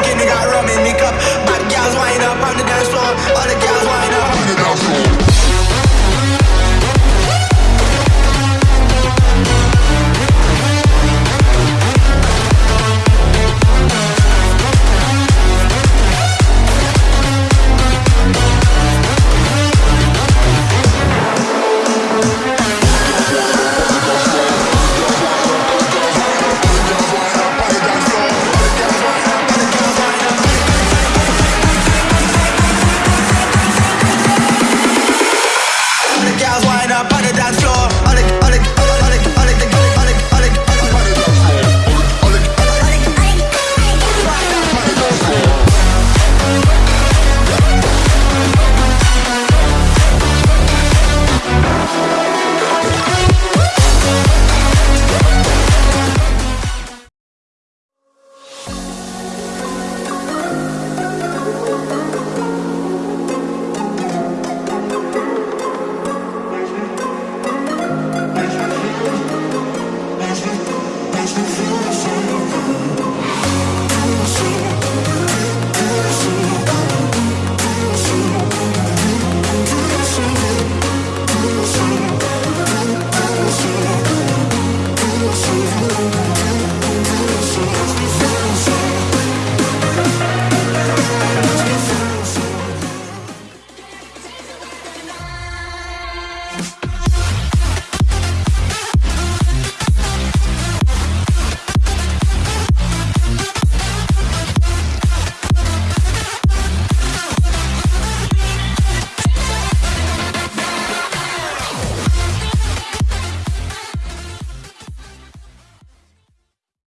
Again, they got robbed.